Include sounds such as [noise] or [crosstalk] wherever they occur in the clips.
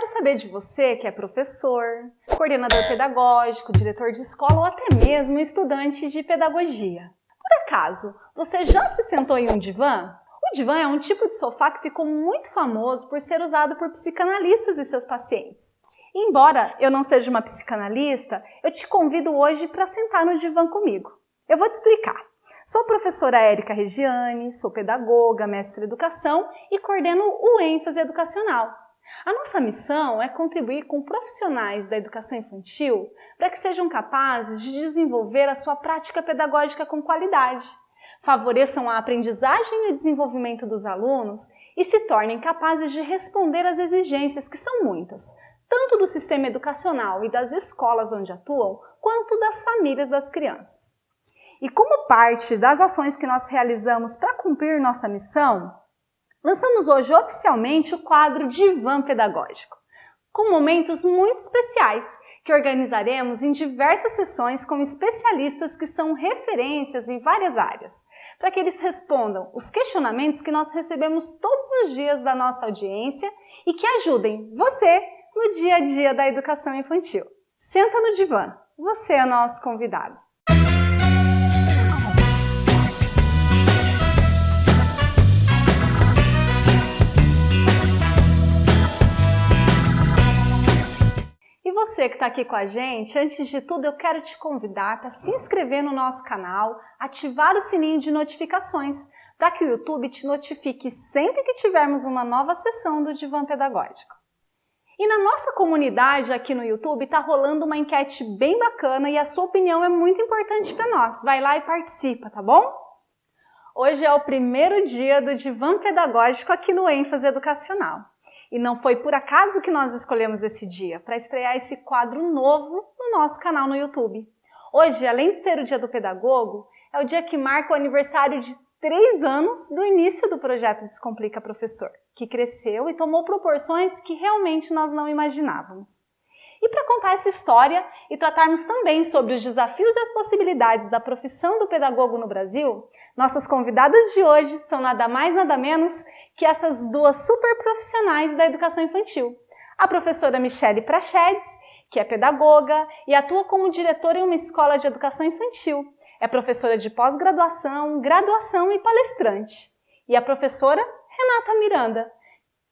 quero saber de você que é professor, coordenador pedagógico, diretor de escola ou até mesmo estudante de pedagogia. Por acaso, você já se sentou em um divã? O divã é um tipo de sofá que ficou muito famoso por ser usado por psicanalistas e seus pacientes. Embora eu não seja uma psicanalista, eu te convido hoje para sentar no divã comigo. Eu vou te explicar. Sou professora Érica Regiane, sou pedagoga, mestre em educação e coordeno o ênfase educacional. A nossa missão é contribuir com profissionais da educação infantil para que sejam capazes de desenvolver a sua prática pedagógica com qualidade, favoreçam a aprendizagem e desenvolvimento dos alunos e se tornem capazes de responder às exigências, que são muitas, tanto do sistema educacional e das escolas onde atuam, quanto das famílias das crianças. E como parte das ações que nós realizamos para cumprir nossa missão, lançamos hoje oficialmente o quadro Divã Pedagógico, com momentos muito especiais que organizaremos em diversas sessões com especialistas que são referências em várias áreas, para que eles respondam os questionamentos que nós recebemos todos os dias da nossa audiência e que ajudem você no dia a dia da educação infantil. Senta no divã, você é nosso convidado. Você que está aqui com a gente, antes de tudo eu quero te convidar para se inscrever no nosso canal, ativar o sininho de notificações, para que o YouTube te notifique sempre que tivermos uma nova sessão do Divã Pedagógico. E na nossa comunidade aqui no YouTube está rolando uma enquete bem bacana e a sua opinião é muito importante para nós. Vai lá e participa, tá bom? Hoje é o primeiro dia do Divã Pedagógico aqui no ênfase educacional. E não foi por acaso que nós escolhemos esse dia para estrear esse quadro novo no nosso canal no YouTube. Hoje, além de ser o Dia do Pedagogo, é o dia que marca o aniversário de três anos do início do projeto Descomplica Professor, que cresceu e tomou proporções que realmente nós não imaginávamos. E para contar essa história e tratarmos também sobre os desafios e as possibilidades da profissão do pedagogo no Brasil, nossas convidadas de hoje são nada mais nada menos que essas duas super profissionais da educação infantil. A professora Michele Prachedes, que é pedagoga e atua como diretora em uma escola de educação infantil. É professora de pós-graduação, graduação e palestrante. E a professora Renata Miranda,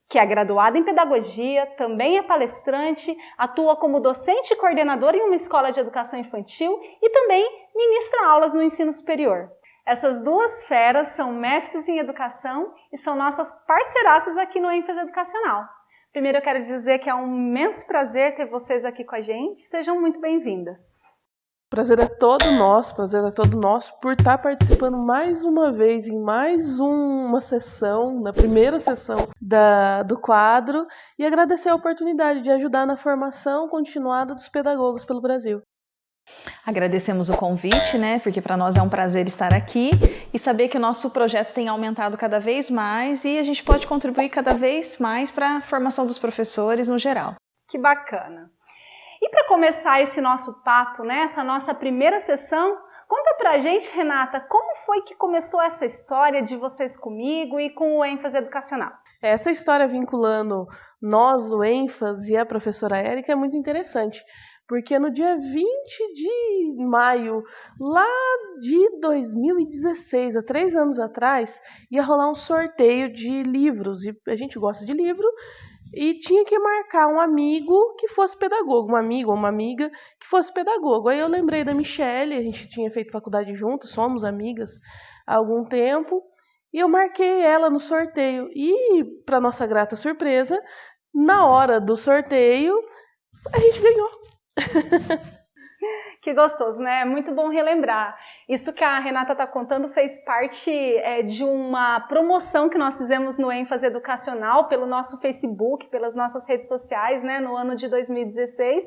que é graduada em pedagogia, também é palestrante, atua como docente e coordenadora em uma escola de educação infantil e também ministra aulas no ensino superior. Essas duas feras são mestres em educação e são nossas parceiraças aqui no ênfase educacional. Primeiro eu quero dizer que é um imenso prazer ter vocês aqui com a gente. Sejam muito bem-vindas. Prazer é todo nosso, prazer é todo nosso por estar participando mais uma vez em mais uma sessão, na primeira sessão da, do quadro, e agradecer a oportunidade de ajudar na formação continuada dos pedagogos pelo Brasil. Agradecemos o convite, né? Porque para nós é um prazer estar aqui e saber que o nosso projeto tem aumentado cada vez mais e a gente pode contribuir cada vez mais para a formação dos professores no geral. Que bacana! E para começar esse nosso papo, né, essa nossa primeira sessão, conta pra gente, Renata, como foi que começou essa história de vocês comigo e com o ênfase educacional? Essa história vinculando nós, o ênfase e a professora Érica é muito interessante, porque no dia 20 de maio, lá de 2016, há três anos atrás, ia rolar um sorteio de livros, e a gente gosta de livro, e tinha que marcar um amigo que fosse pedagogo, um amigo ou uma amiga que fosse pedagogo. Aí eu lembrei da Michelle, a gente tinha feito faculdade juntos, somos amigas há algum tempo, e eu marquei ela no sorteio. E, para nossa grata surpresa, na hora do sorteio, a gente ganhou. [laughs] Que gostoso, né? É muito bom relembrar. Isso que a Renata está contando fez parte é, de uma promoção que nós fizemos no ênfase educacional pelo nosso Facebook, pelas nossas redes sociais, né, no ano de 2016.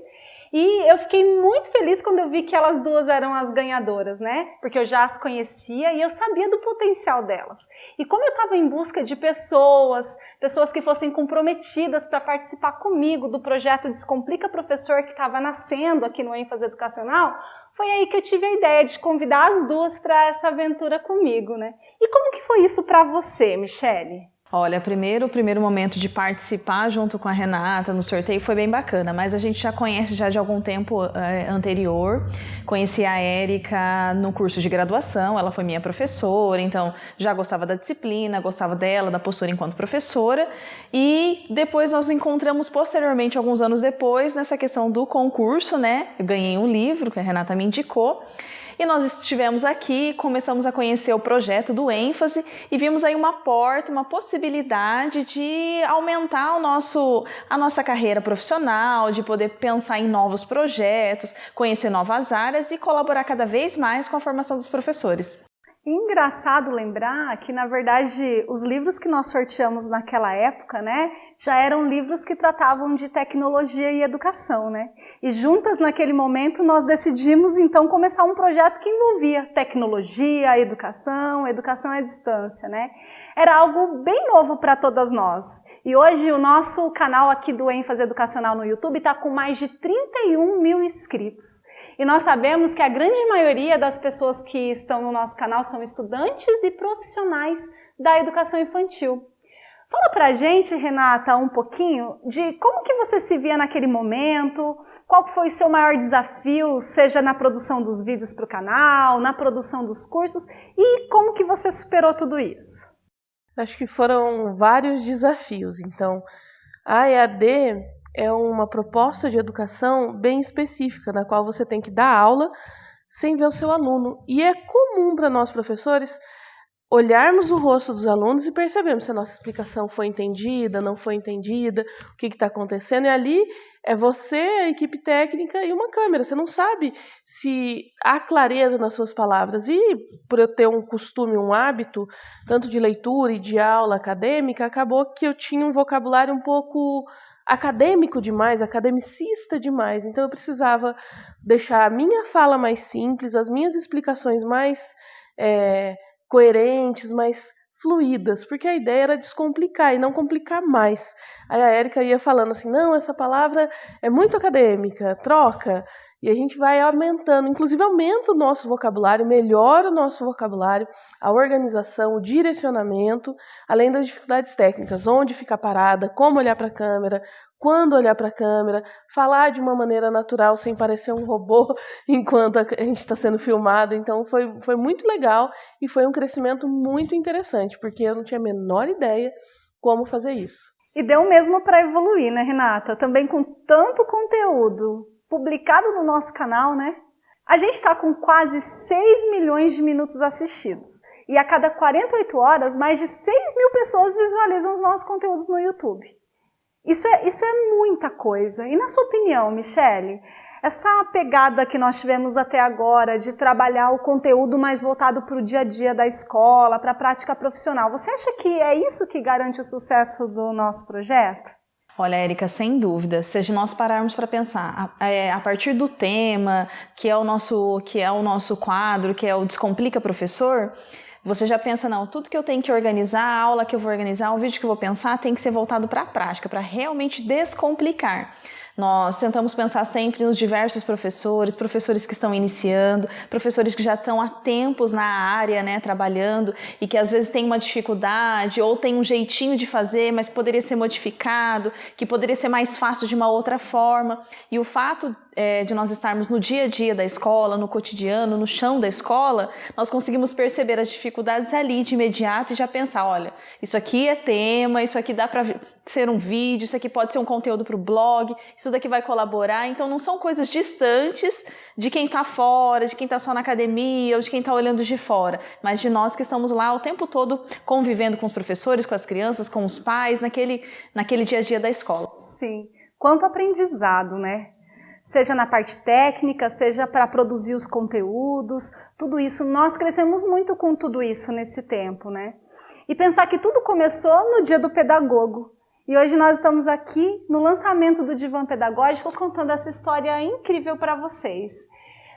E eu fiquei muito feliz quando eu vi que elas duas eram as ganhadoras, né? Porque eu já as conhecia e eu sabia do potencial delas. E como eu estava em busca de pessoas, pessoas que fossem comprometidas para participar comigo do projeto Descomplica Professor que estava nascendo aqui no ênfase educacional, foi aí que eu tive a ideia de convidar as duas para essa aventura comigo, né? E como que foi isso para você, Michele? Olha, primeiro, o primeiro momento de participar junto com a Renata no sorteio foi bem bacana, mas a gente já conhece já de algum tempo é, anterior. Conheci a Érica no curso de graduação, ela foi minha professora, então já gostava da disciplina, gostava dela, da postura enquanto professora. E depois nós encontramos posteriormente, alguns anos depois, nessa questão do concurso, né? Eu ganhei um livro que a Renata me indicou. E nós estivemos aqui, começamos a conhecer o projeto do ênfase e vimos aí uma porta, uma possibilidade de aumentar o nosso, a nossa carreira profissional, de poder pensar em novos projetos, conhecer novas áreas e colaborar cada vez mais com a formação dos professores. Engraçado lembrar que, na verdade, os livros que nós sorteamos naquela época, né, já eram livros que tratavam de tecnologia e educação, né? E juntas, naquele momento, nós decidimos, então, começar um projeto que envolvia tecnologia, educação, educação à distância, né? Era algo bem novo para todas nós. E hoje o nosso canal aqui do ênfase educacional no YouTube está com mais de 31 mil inscritos. E nós sabemos que a grande maioria das pessoas que estão no nosso canal são estudantes e profissionais da educação infantil. Fala pra gente, Renata, um pouquinho de como que você se via naquele momento, qual foi o seu maior desafio, seja na produção dos vídeos para o canal, na produção dos cursos, e como que você superou tudo isso? Acho que foram vários desafios. Então, a EAD é uma proposta de educação bem específica, na qual você tem que dar aula sem ver o seu aluno. E é comum para nós professores olharmos o rosto dos alunos e percebermos se a nossa explicação foi entendida, não foi entendida, o que está acontecendo. E ali é você, a equipe técnica e uma câmera. Você não sabe se há clareza nas suas palavras. E por eu ter um costume, um hábito, tanto de leitura e de aula acadêmica, acabou que eu tinha um vocabulário um pouco acadêmico demais, academicista demais. Então eu precisava deixar a minha fala mais simples, as minhas explicações mais é, coerentes, mais fluídas, porque a ideia era descomplicar e não complicar mais. Aí a Érica ia falando assim: não, essa palavra é muito acadêmica, troca. E a gente vai aumentando, inclusive aumenta o nosso vocabulário, melhora o nosso vocabulário, a organização, o direcionamento, além das dificuldades técnicas, onde ficar parada, como olhar para a câmera, quando olhar para a câmera, falar de uma maneira natural sem parecer um robô [laughs] enquanto a gente está sendo filmado. Então foi, foi muito legal e foi um crescimento muito interessante, porque eu não tinha a menor ideia como fazer isso. E deu mesmo para evoluir, né, Renata? Também com tanto conteúdo, publicado no nosso canal, né? A gente está com quase 6 milhões de minutos assistidos. E a cada 48 horas, mais de 6 mil pessoas visualizam os nossos conteúdos no YouTube. Isso é, isso é muita coisa. E na sua opinião, Michele, essa pegada que nós tivemos até agora de trabalhar o conteúdo mais voltado para o dia a dia da escola, para a prática profissional, você acha que é isso que garante o sucesso do nosso projeto? Olha, Érica, sem dúvida, se nós pararmos para pensar a, é, a, partir do tema, que é o nosso, que é o nosso quadro, que é o Descomplica Professor, você já pensa, não, tudo que eu tenho que organizar, a aula que eu vou organizar, o vídeo que eu vou pensar, tem que ser voltado para a prática, para realmente descomplicar. Nós tentamos pensar sempre nos diversos professores, professores que estão iniciando, professores que já estão há tempos na área, né, trabalhando e que às vezes têm uma dificuldade ou tem um jeitinho de fazer, mas poderia ser modificado, que poderia ser mais fácil de uma outra forma. E o fato é, de nós estarmos no dia a dia da escola, no cotidiano, no chão da escola, nós conseguimos perceber as dificuldades ali de imediato e já pensar, olha, isso aqui é tema, isso aqui dá para ser um vídeo, isso aqui pode ser um conteúdo para o blog, isso daqui vai colaborar. Então não são coisas distantes de quem está fora, de quem está só na academia ou de quem está olhando de fora, mas de nós que estamos lá o tempo todo convivendo com os professores, com as crianças, com os pais, naquele, naquele dia a dia da escola. Sim. Quanto aprendizado, né? seja na parte técnica, seja para produzir os conteúdos, tudo isso. Nós crescemos muito com tudo isso nesse tempo, né? E pensar que tudo começou no dia do pedagogo. E hoje nós estamos aqui no lançamento do Divã Pedagógico contando essa história incrível para vocês.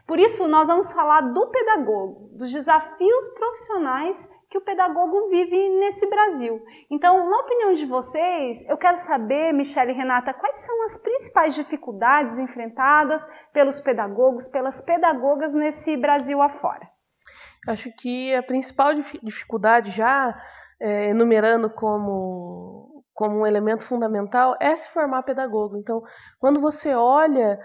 Por isso, nós vamos falar do pedagogo, dos desafios profissionais que o pedagogo vive nesse Brasil. Então, na opinião de vocês, eu quero saber, Michele e Renata, quais são as principais dificuldades enfrentadas pelos pedagogos, pelas pedagogas nesse Brasil afora? Acho que a principal dificuldade já é, enumerando como como um elemento fundamental é se formar pedagogo. Então, quando você olha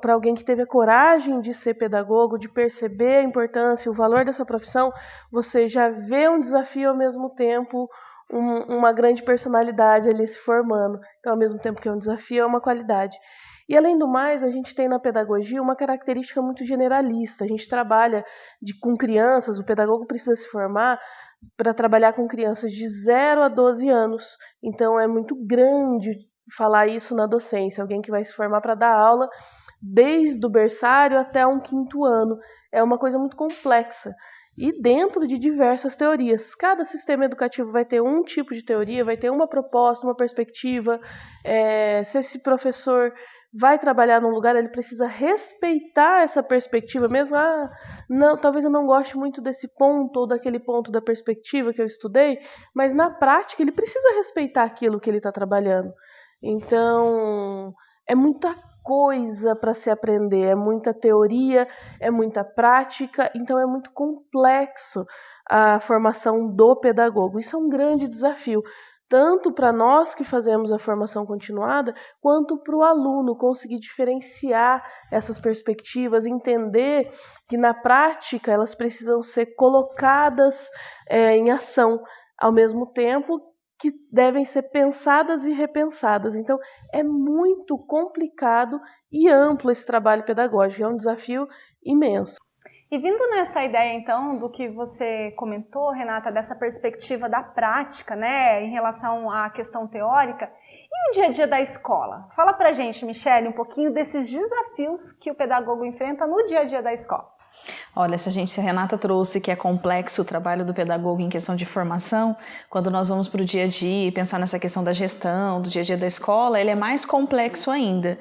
para alguém que teve a coragem de ser pedagogo, de perceber a importância, o valor dessa profissão, você já vê um desafio ao mesmo tempo, um, uma grande personalidade ali se formando. Então, ao mesmo tempo que é um desafio, é uma qualidade. E além do mais, a gente tem na pedagogia uma característica muito generalista. A gente trabalha de, com crianças, o pedagogo precisa se formar para trabalhar com crianças de 0 a 12 anos. Então é muito grande falar isso na docência, alguém que vai se formar para dar aula desde o berçário até um quinto ano. É uma coisa muito complexa e dentro de diversas teorias. Cada sistema educativo vai ter um tipo de teoria, vai ter uma proposta, uma perspectiva. É, se esse professor vai trabalhar num lugar, ele precisa respeitar essa perspectiva mesmo. Ah, não, talvez eu não goste muito desse ponto ou daquele ponto da perspectiva que eu estudei, mas na prática ele precisa respeitar aquilo que ele está trabalhando. Então, é muita coisa para se aprender, é muita teoria, é muita prática, então é muito complexo a formação do pedagogo. Isso é um grande desafio tanto para nós que fazemos a formação continuada, quanto para o aluno conseguir diferenciar essas perspectivas, entender que na prática elas precisam ser colocadas é, em ação, ao mesmo tempo que devem ser pensadas e repensadas. Então, é muito complicado e amplo esse trabalho pedagógico, é um desafio imenso. E vindo nessa ideia, então, do que você comentou, Renata, dessa perspectiva da prática, né, em relação à questão teórica, e o dia a dia da escola? Fala pra gente, Michele, um pouquinho desses desafios que o pedagogo enfrenta no dia a dia da escola. Olha, se a gente, se a Renata trouxe que é complexo o trabalho do pedagogo em questão de formação, quando nós vamos para o dia a dia e pensar nessa questão da gestão, do dia a dia da escola, ele é mais complexo ainda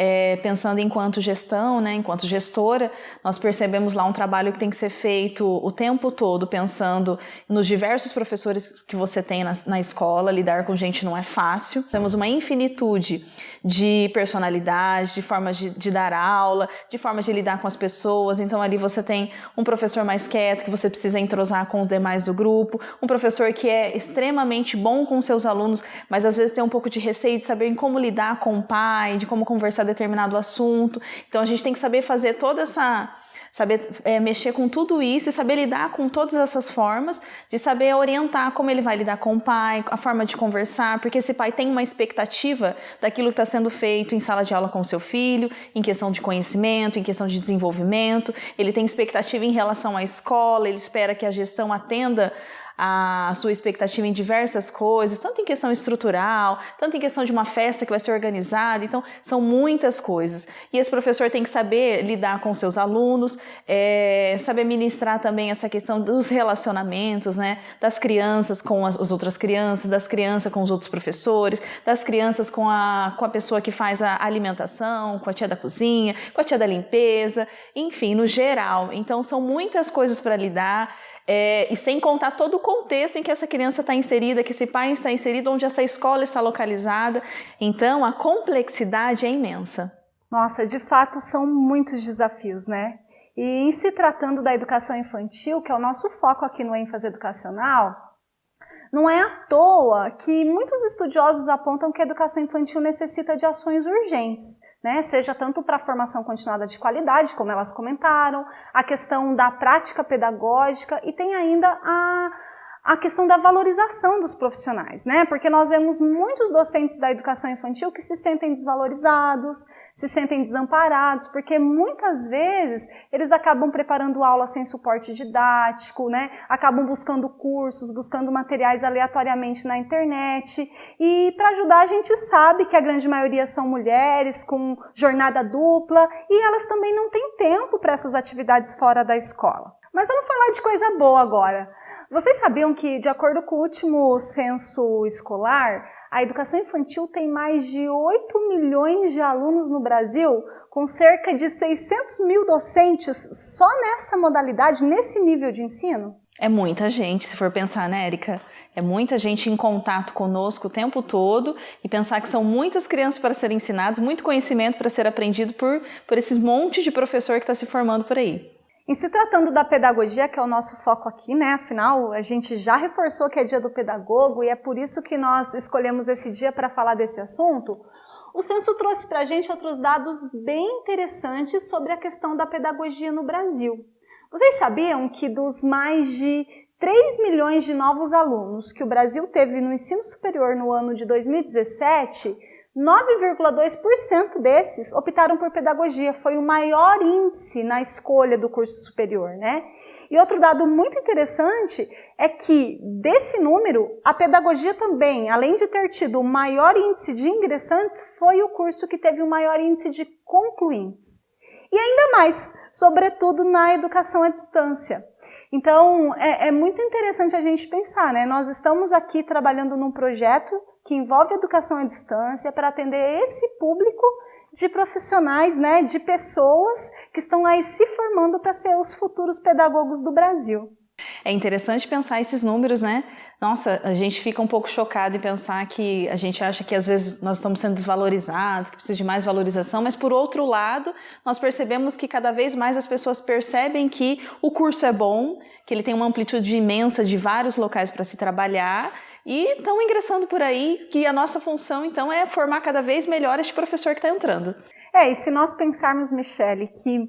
é, pensando enquanto gestão, né, enquanto gestora, nós percebemos lá um trabalho que tem que ser feito o tempo todo, pensando nos diversos professores que você tem na, na escola, lidar com gente não é fácil. Temos uma infinitude de personalidades, de formas de, de dar aula, de formas de lidar com as pessoas. Então ali você tem um professor mais quieto, que você precisa entrosar com os demais do grupo, um professor que é extremamente bom com seus alunos, mas às vezes tem um pouco de receio de saber como lidar com o pai, de como conversar determinado assunto. Então a gente tem que saber fazer toda essa saber é, mexer com tudo isso e saber lidar com todas essas formas, de saber orientar como ele vai lidar com o pai, a forma de conversar, porque esse pai tem uma expectativa daquilo que está sendo feito em sala de aula com o seu filho, em questão de conhecimento, em questão de desenvolvimento, ele tem expectativa em relação à escola, ele espera que a gestão atenda a sua expectativa em diversas coisas, tanto em questão estrutural, tanto em questão de uma festa que vai ser organizada, então são muitas coisas. E esse professor tem que saber lidar com seus alunos, é, saber ministrar também essa questão dos relacionamentos, né, das crianças com as, as, outras crianças, das crianças com os outros professores, das crianças com a, com a pessoa que faz a alimentação, com a tia da cozinha, com a tia da limpeza, enfim, no geral. Então são muitas coisas para lidar é, e sem contar todo o contexto em que essa criança está inserida, que esse pai está inserido, onde essa escola está localizada. Então, a complexidade é imensa. Nossa, de fato são muitos desafios, né? E em se tratando da educação infantil, que é o nosso foco aqui no ênfase educacional, não é à toa que muitos estudiosos apontam que a educação infantil necessita de ações urgentes né? seja tanto para a formação continuada de qualidade, como elas comentaram, a questão da prática pedagógica e tem ainda a a questão da valorização dos profissionais, né? Porque nós vemos muitos docentes da educação infantil que se sentem desvalorizados, se sentem desamparados, porque muitas vezes eles acabam preparando aula sem suporte didático, né? Acabam buscando cursos, buscando materiais aleatoriamente na internet. E para ajudar a gente sabe que a grande maioria são mulheres com jornada dupla e elas também não têm tempo para essas atividades fora da escola. Mas vamos falar de coisa boa agora. Vocês sabiam que, de acordo com o último censo escolar, a educação infantil tem mais de 8 milhões de alunos no Brasil, com cerca de 600 mil docentes só nessa modalidade, nesse nível de ensino? É muita gente, se for pensar, né, Érica? É muita gente em contato conosco o tempo todo e pensar que são muitas crianças para serem ensinadas, muito conhecimento para ser aprendido por, por esses montes de professor que está se formando por aí. Em se tratando da pedagogia, que é o nosso foco aqui, né? Afinal, a gente já reforçou que é dia do pedagogo e é por isso que nós escolhemos esse dia para falar desse assunto. O censo trouxe para a gente outros dados bem interessantes sobre a questão da pedagogia no Brasil. Vocês sabiam que dos mais de 3 milhões de novos alunos que o Brasil teve no ensino superior no ano de 2017, 9,2% desses optaram por pedagogia, foi o maior índice na escolha do curso superior, né? E outro dado muito interessante é que, desse número, a pedagogia também, além de ter tido o maior índice de ingressantes, foi o curso que teve o maior índice de concluintes. E ainda mais, sobretudo na educação à distância. Então, é, é muito interessante a gente pensar, né? Nós estamos aqui trabalhando num projeto que envolve educação à distância para atender esse público de profissionais, né, de pessoas que estão aí se formando para ser os futuros pedagogos do Brasil. É interessante pensar esses números, né? Nossa, a gente fica um pouco chocado em pensar que a gente acha que às vezes nós estamos sendo desvalorizados, que precisa de mais valorização, mas por outro lado, nós percebemos que cada vez mais as pessoas percebem que o curso é bom, que ele tem uma amplitude imensa de vários locais para se trabalhar e estão ingressando por aí, que a nossa função então é formar cada vez melhor este professor que está entrando. É, e se nós pensarmos, Michele, que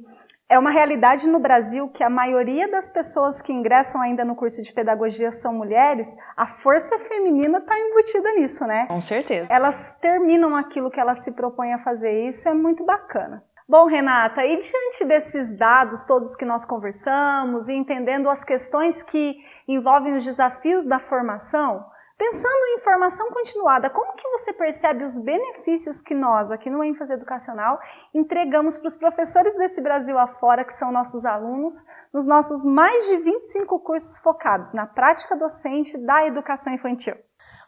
é uma realidade no Brasil que a maioria das pessoas que ingressam ainda no curso de pedagogia são mulheres, a força feminina está embutida nisso, né? Com certeza. Elas terminam aquilo que elas se propõem a fazer, isso é muito bacana. Bom, Renata, e diante desses dados todos que nós conversamos e entendendo as questões que envolvem os desafios da formação, Pensando em formação continuada, como que você percebe os benefícios que nós, aqui no ênfase educacional, entregamos para os professores desse Brasil afora, que são nossos alunos, nos nossos mais de 25 cursos focados na prática docente da educação infantil?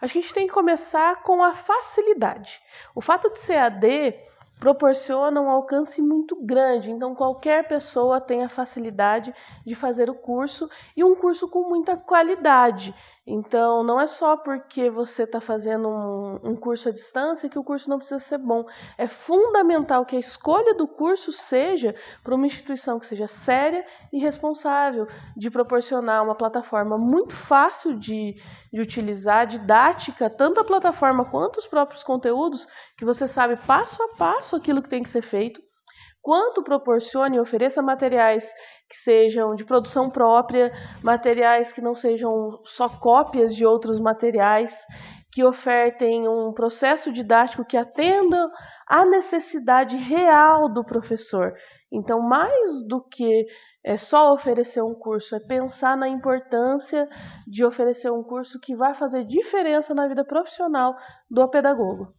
Acho que a gente tem que começar com a facilidade. O fato de ser AD proporciona um alcance muito grande, então qualquer pessoa tem a facilidade de fazer o curso e um curso com muita qualidade. Então, não é só porque você está fazendo um, um, curso à distância que o curso não precisa ser bom. É fundamental que a escolha do curso seja para uma instituição que seja séria e responsável, de proporcionar uma plataforma muito fácil de, de utilizar, didática, tanto a plataforma quanto os próprios conteúdos, que você sabe passo a passo aquilo que tem que ser feito quanto proporcione e ofereça materiais que sejam de produção própria, materiais que não sejam só cópias de outros materiais, que ofertem um processo didático que atenda à necessidade real do professor. Então, mais do que é só oferecer um curso, é pensar na importância de oferecer um curso que vai fazer diferença na vida profissional do pedagogo.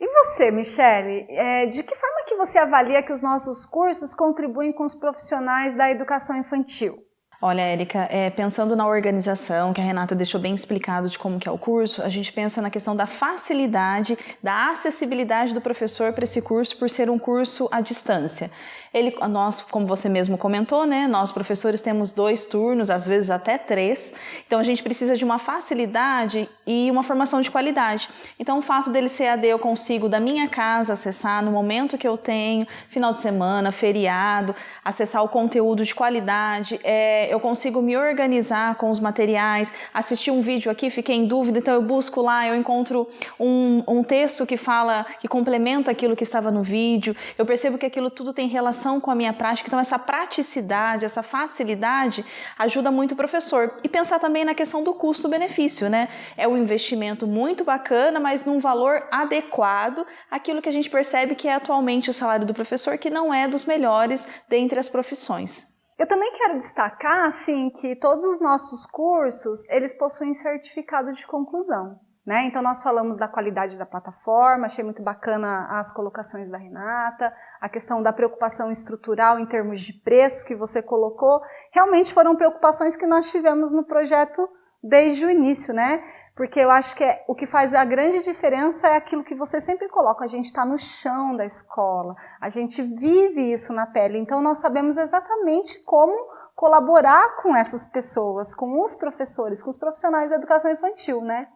E você, Michele, é, de que forma que você avalia que os nossos cursos contribuem com os profissionais da educação infantil? Olha, Érica, é, pensando na organização, que a Renata deixou bem explicado de como que é o curso, a gente pensa na questão da facilidade, da acessibilidade do professor para esse curso por ser um curso à distância. Ele, nós, como você mesmo comentou, né, nós professores temos dois turnos, às vezes até três, então a gente precisa de uma facilidade e uma formação de qualidade. Então o fato dele ser AD eu consigo da minha casa acessar no momento que eu tenho, final de semana, feriado, acessar o conteúdo de qualidade, é, eu consigo me organizar com os materiais, assistir um vídeo aqui, fiquei em dúvida, então eu busco lá, eu encontro um, um texto que fala, que complementa aquilo que estava no vídeo, eu percebo que aquilo tudo tem relação com a minha prática. Então, essa praticidade, essa facilidade ajuda muito o professor. E pensar também na questão do custo-benefício, né? É um investimento muito bacana, mas num valor adequado àquilo que a gente percebe que é atualmente o salário do professor, que não é dos melhores dentre as profissões. Eu também quero destacar, assim, que todos os nossos cursos, eles possuem certificado de conclusão. Né? Então nós falamos da qualidade da plataforma, achei muito bacana as colocações da Renata, a questão da preocupação estrutural em termos de preço que você colocou, realmente foram preocupações que nós tivemos no projeto desde o início, né? Porque eu acho que é, o que faz a grande diferença é aquilo que você sempre coloca, a gente está no chão da escola, a gente vive isso na pele, então nós sabemos exatamente como colaborar com essas pessoas, com os professores, com os profissionais da educação infantil, né?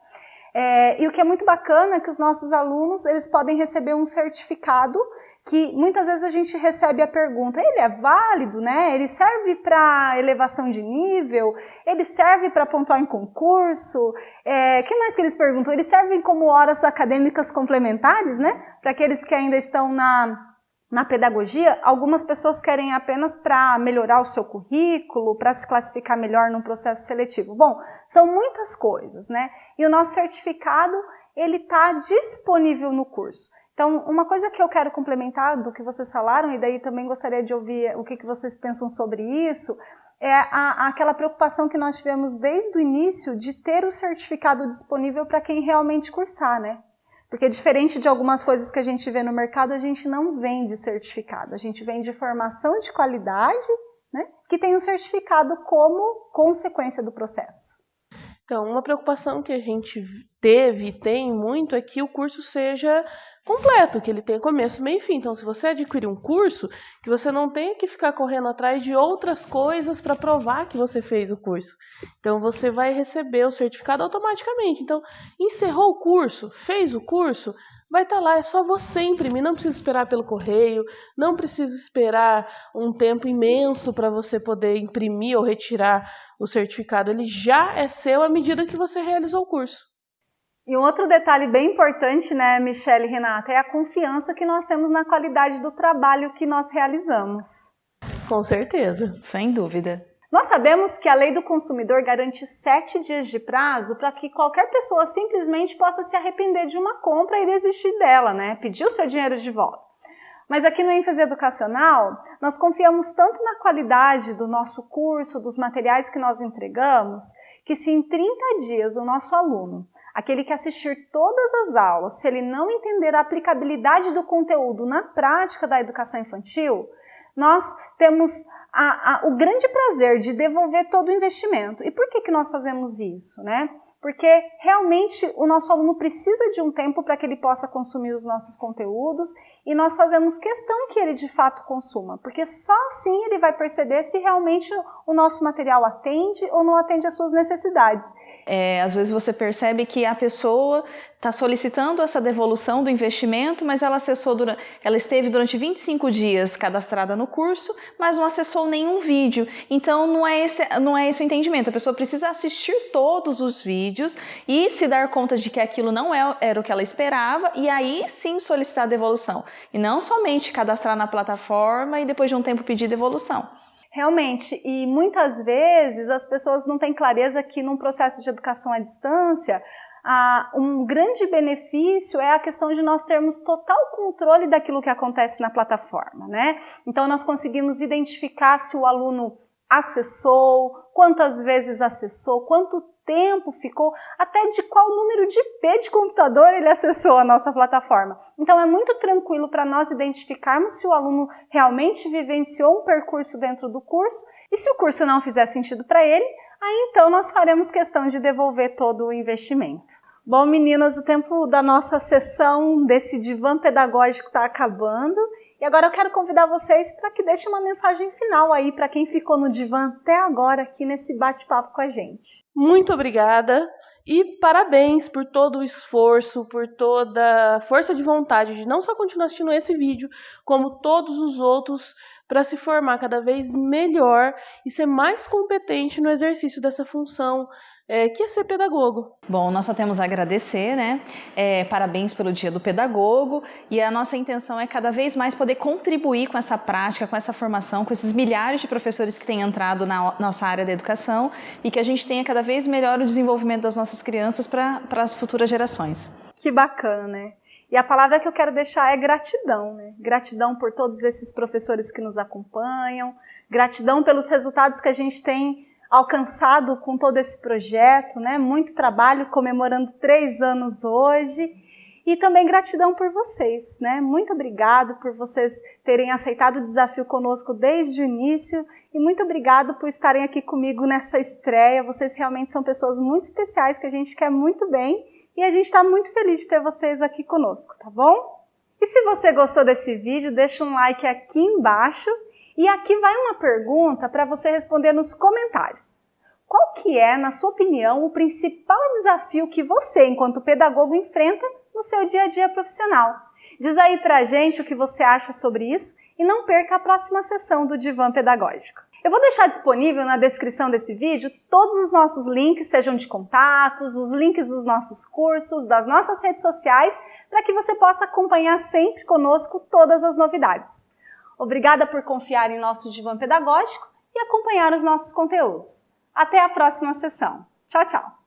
É, e o que é muito bacana é que os nossos alunos eles podem receber um certificado que muitas vezes a gente recebe a pergunta, ele é válido, né? Ele serve para elevação de nível? Ele serve para pontuar em concurso? É, que mais que eles perguntam? Eles servem como horas acadêmicas complementares, né? Para aqueles que ainda estão na na pedagogia, algumas pessoas querem apenas para melhorar o seu currículo, para se classificar melhor num processo seletivo. Bom, são muitas coisas, né? E o nosso certificado, ele está disponível no curso. Então, uma coisa que eu quero complementar do que vocês falaram, e daí também gostaria de ouvir o que, que vocês pensam sobre isso, é a, aquela preocupação que nós tivemos desde o início de ter o certificado disponível para quem realmente cursar, né? Porque diferente de algumas coisas que a gente vê no mercado, a gente não vende certificado, a gente vende formação de qualidade, né, que tem um certificado como consequência do processo. Então, uma preocupação que a gente teve e tem muito é que o curso seja completo, que ele tenha começo, meio e fim. Então, se você adquirir um curso, que você não tenha que ficar correndo atrás de outras coisas para provar que você fez o curso. Então, você vai receber o certificado automaticamente. Então, encerrou o curso, fez o curso, vai estar tá lá, é só você imprimir, não precisa esperar pelo correio, não precisa esperar um tempo imenso para você poder imprimir ou retirar o certificado, ele já é seu à medida que você realizou o curso. E um outro detalhe bem importante, né, Michelle e Renata, é a confiança que nós temos na qualidade do trabalho que nós realizamos. Com certeza. Sem dúvida. Nós sabemos que a lei do consumidor garante sete dias de prazo para que qualquer pessoa simplesmente possa se arrepender de uma compra e desistir dela, né? Pedir o seu dinheiro de volta. Mas aqui no ênfase educacional, nós confiamos tanto na qualidade do nosso curso, dos materiais que nós entregamos, que se em 30 dias o nosso aluno aquele que assistir todas as aulas, se ele não entender a aplicabilidade do conteúdo na prática da educação infantil, nós temos a, a, o grande prazer de devolver todo o investimento. E por que, que nós fazemos isso? Né? Porque realmente o nosso aluno precisa de um tempo para que ele possa consumir os nossos conteúdos e nós fazemos questão que ele de fato consuma, porque só assim ele vai perceber se realmente o nosso material atende ou não atende às suas necessidades. É, às vezes você percebe que a pessoa está solicitando essa devolução do investimento, mas ela acessou durante, ela esteve durante 25 dias cadastrada no curso, mas não acessou nenhum vídeo. Então não é esse, não é esse o entendimento. A pessoa precisa assistir todos os vídeos e se dar conta de que aquilo não é, era o que ela esperava e aí sim solicitar a devolução. E não somente cadastrar na plataforma e depois de um tempo pedir devolução. Realmente, e muitas vezes as pessoas não têm clareza que num processo de educação à distância, um grande benefício é a questão de nós termos total controle daquilo que acontece na plataforma, né? Então nós conseguimos identificar se o aluno acessou, quantas vezes acessou, quanto tempo ficou, até de qual número de IP de computador ele acessou a nossa plataforma. Então é muito tranquilo para nós identificarmos se o aluno realmente vivenciou um percurso dentro do curso e se o curso não fizer sentido para ele, aí então nós faremos questão de devolver todo o investimento. Bom, meninas, o tempo da nossa sessão desse divã pedagógico está acabando. E agora eu quero convidar vocês para que deixem uma mensagem final aí para quem ficou no divã até agora aqui nesse bate-papo com a gente. Muito obrigada e parabéns por todo o esforço, por toda a força de vontade de não só continuar assistindo esse vídeo, como todos os outros para se formar cada vez melhor e ser mais competente no exercício dessa função é, que é ser pedagogo. Bom, nós só temos a agradecer, né? É, parabéns pelo Dia do Pedagogo e a nossa intenção é cada vez mais poder contribuir com essa prática, com essa formação, com esses milhares de professores que têm entrado na nossa área da educação e que a gente tenha cada vez melhor o desenvolvimento das nossas crianças para as futuras gerações. Que bacana, né? E a palavra que eu quero deixar é gratidão, né? Gratidão por todos esses professores que nos acompanham, gratidão pelos resultados que a gente tem alcançado com todo esse projeto, né? Muito trabalho, comemorando três anos hoje. E também gratidão por vocês, né? Muito obrigado por vocês terem aceitado o desafio conosco desde o início e muito obrigado por estarem aqui comigo nessa estreia. Vocês realmente são pessoas muito especiais que a gente quer muito bem e a gente está muito feliz de ter vocês aqui conosco, tá bom? E se você gostou desse vídeo, deixa um like aqui embaixo e aqui vai uma pergunta para você responder nos comentários. qual que é, na sua opinião, o principal desafio que você, enquanto pedagogo, enfrenta no seu dia a dia profissional. Diz aí pra gente o que você acha sobre isso e não perca a próxima sessão do Divã Pedagógico. Eu vou deixar disponível na descrição desse vídeo todos os nossos links, sejam de contatos, os links dos nossos cursos, das nossas redes sociais, para que você possa acompanhar sempre conosco todas as novidades. Obrigada por confiar em nosso divã pedagógico e acompanhar os nossos conteúdos. Até a próxima sessão. Tchau, tchau!